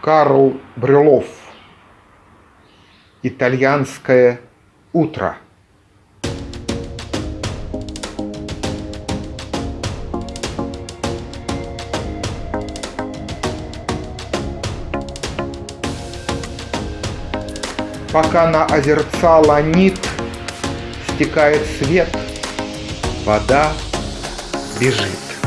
Карл Брюлов. Итальянское утро. Пока на озерца ланит, стекает свет, вода бежит.